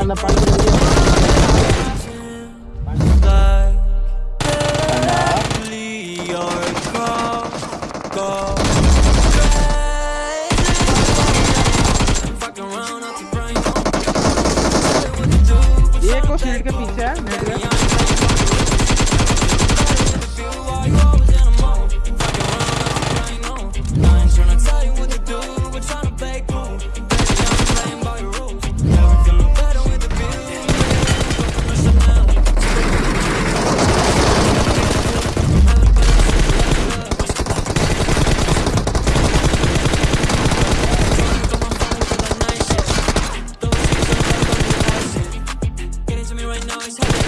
on the front of the video. Yeah, of course you need to get pizza, man. right now is heavy